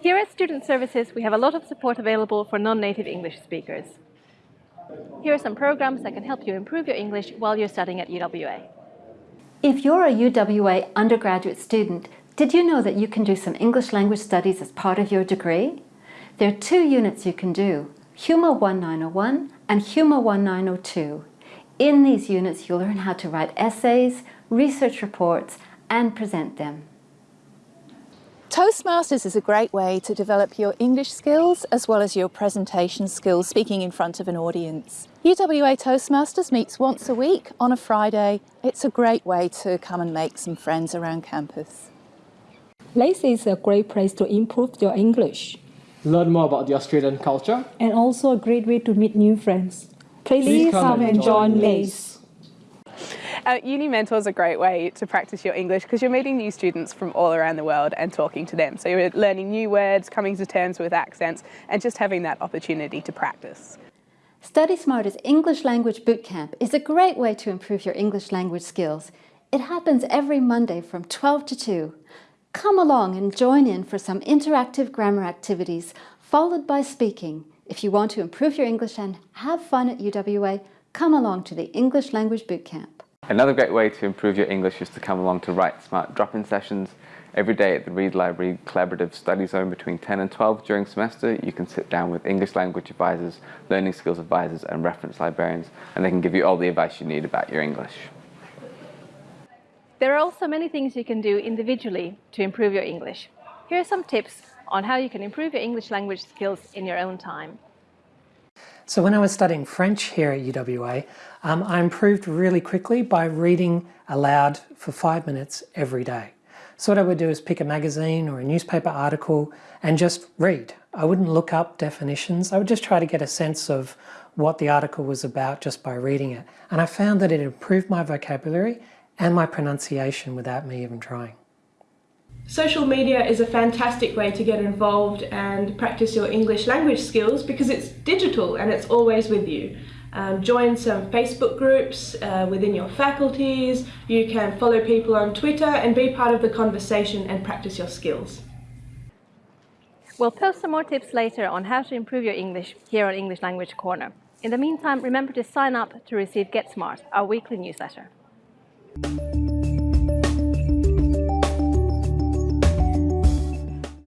Student Services, we have a lot of support available for non-native English speakers. Here are some programs that can help you improve your English while you're studying at UWA. If you're a UWA undergraduate student, did you know that you can do some English language studies as part of your degree? There are two units you can do, HUMA 1901 and HUMA 1902. In these units, you'll learn how to write essays, research reports, and present them. Toastmasters is a great way to develop your English skills as well as your presentation skills speaking in front of an audience. UWA Toastmasters meets once a week on a Friday. It's a great way to come and make some friends around campus. LACE is a great place to improve your English learn more about the Australian culture, and also a great way to meet new friends. Please, Please come, and join LACE. Uh, Uni Mentor is a great way to practice your English because you're meeting new students from all around the world and talking to them. So you're learning new words, coming to terms with accents, and just having that opportunity to practice. Study Smarter's English Language Bootcamp is a great way to improve your English language skills. It happens every Monday from 12 to 2. Come along and join in for some interactive grammar activities, followed by speaking. If you want to improve your English and have fun at UWA, come along to the English Language Bootcamp. Another great way to improve your English is to come along to Write Smart drop-in sessions. Every day at the Reid Library Collaborative Study Zone between 10 and 12 during semester, you can sit down with English language advisors, learning skills advisors and reference librarians, and they can give you all the advice you need about your English. There are also many things you can do individually to improve your English. Here are some tips on how you can improve your English language skills in your own time. So when I was studying French here at UWA, um, I improved really quickly by reading aloud for five minutes every day. So what I would do is pick a magazine or a newspaper article and just read. I wouldn't look up definitions. I would just try to get a sense of what the article was about just by reading it. And I found that it improved my vocabulary and my pronunciation without me even trying. Social media is a fantastic way to get involved and practice your English language skills because it's digital and it's always with you. Um, join some Facebook groups uh, within your faculties, you can follow people on Twitter and be part of the conversation and practice your skills. We'll post some more tips later on how to improve your English here on English Language Corner. In the meantime, remember to sign up to receive Get Smart, our weekly newsletter.